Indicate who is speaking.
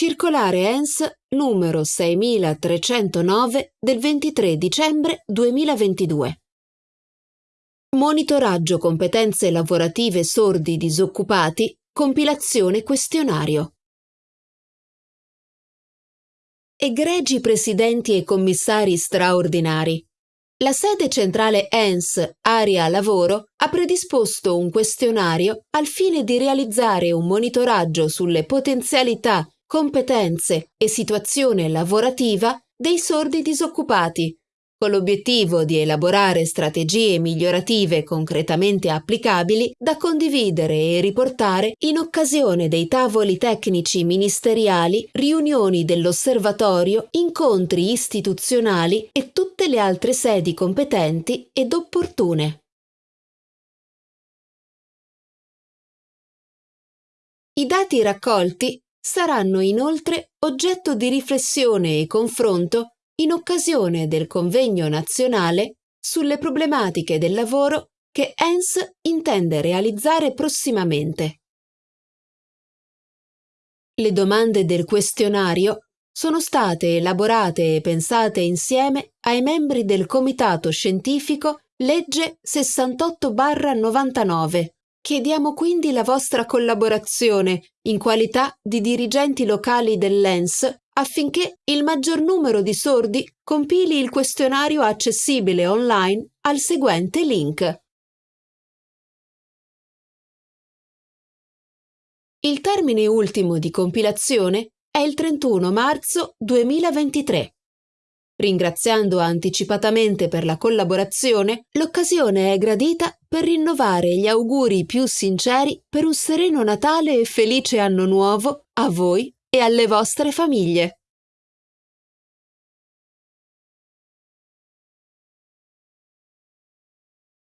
Speaker 1: Circolare ENS numero 6309 del 23 dicembre 2022. Monitoraggio competenze lavorative sordi disoccupati, compilazione questionario. Egregi presidenti e commissari straordinari. La sede centrale ENS Area Lavoro ha predisposto un questionario al fine di realizzare un monitoraggio sulle potenzialità competenze e situazione lavorativa dei sordi disoccupati, con l'obiettivo di elaborare strategie migliorative concretamente applicabili da condividere e riportare in occasione dei tavoli tecnici ministeriali, riunioni dell'osservatorio, incontri istituzionali e tutte le altre sedi competenti ed opportune. I dati raccolti saranno inoltre oggetto di riflessione e confronto in occasione del convegno nazionale sulle problematiche del lavoro che ENS intende realizzare prossimamente. Le domande del questionario sono state elaborate e pensate insieme ai membri del Comitato Scientifico Legge 68-99 Chiediamo quindi la vostra collaborazione in qualità di dirigenti locali dell'ENS affinché il maggior numero di sordi compili il questionario accessibile online al seguente link. Il termine ultimo di compilazione è il 31 marzo 2023. Ringraziando anticipatamente per la collaborazione, l'occasione è gradita per rinnovare gli auguri più sinceri per un sereno Natale e felice anno nuovo a voi e alle vostre famiglie.